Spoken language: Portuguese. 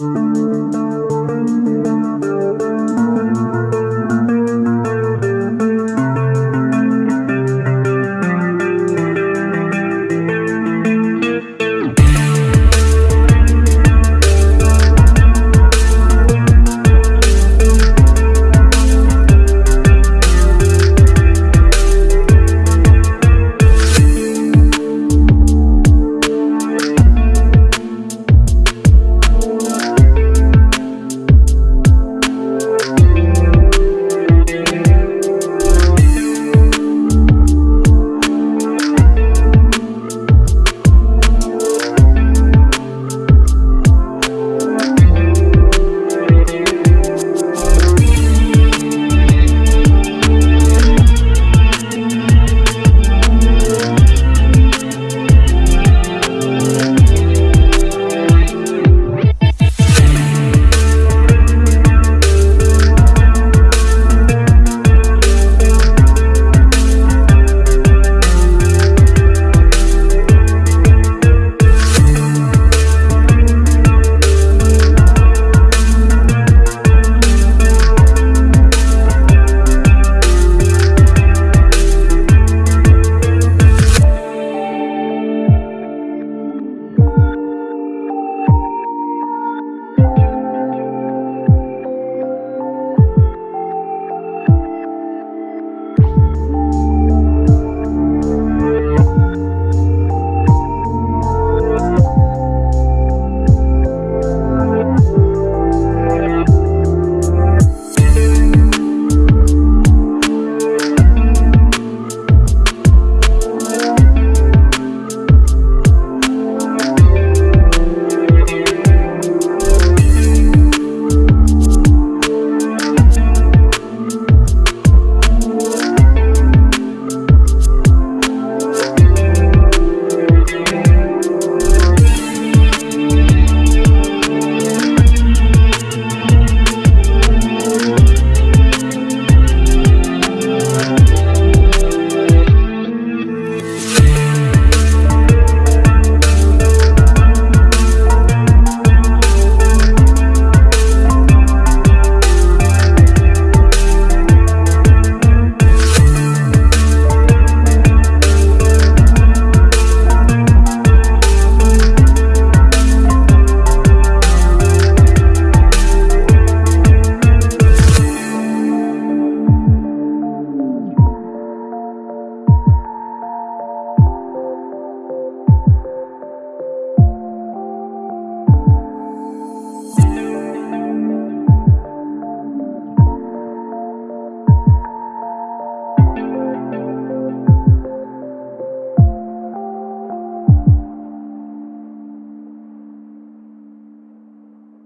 Música